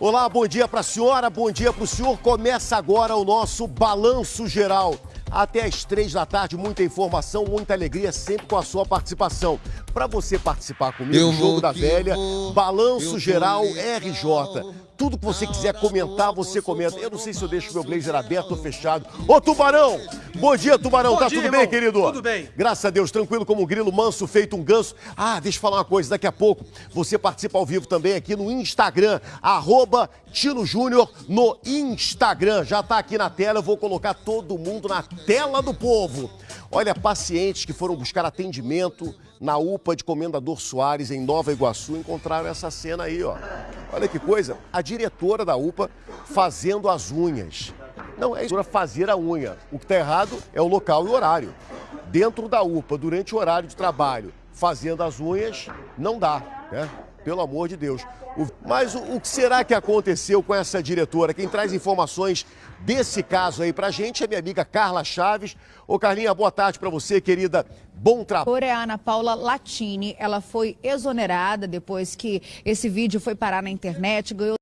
Olá, bom dia para a senhora, bom dia para o senhor. Começa agora o nosso balanço geral. Até às três da tarde, muita informação, muita alegria, sempre com a sua participação. Para você participar comigo, Eu Jogo da Velha, vou, Balanço Geral RJ. Tudo que você quiser comentar, você comenta. Eu não sei se eu deixo meu blazer aberto ou fechado. Ô, Tubarão! Bom dia, Tubarão. Bom tá dia, tudo bem, irmão. querido? Tudo bem. Graças a Deus, tranquilo como um grilo, manso, feito um ganso. Ah, deixa eu falar uma coisa, daqui a pouco você participa ao vivo também aqui no Instagram, arroba Tino Júnior no Instagram. Já tá aqui na tela, eu vou colocar todo mundo na tela do povo. Olha, pacientes que foram buscar atendimento na UPA de Comendador Soares, em Nova Iguaçu, encontraram essa cena aí, ó. Olha que coisa, a diretora da UPA fazendo as unhas. Não é isso, é fazer a unha. O que está errado é o local e o horário. Dentro da UPA, durante o horário de trabalho, fazendo as unhas, não dá, né? Pelo amor de Deus. Mas o, o que será que aconteceu com essa diretora? Quem traz informações desse caso aí pra gente é minha amiga Carla Chaves. Ô Carlinha, boa tarde pra você, querida. Bom trabalho. Coreana Paula Latini, ela foi exonerada depois que esse vídeo foi parar na internet, ganhou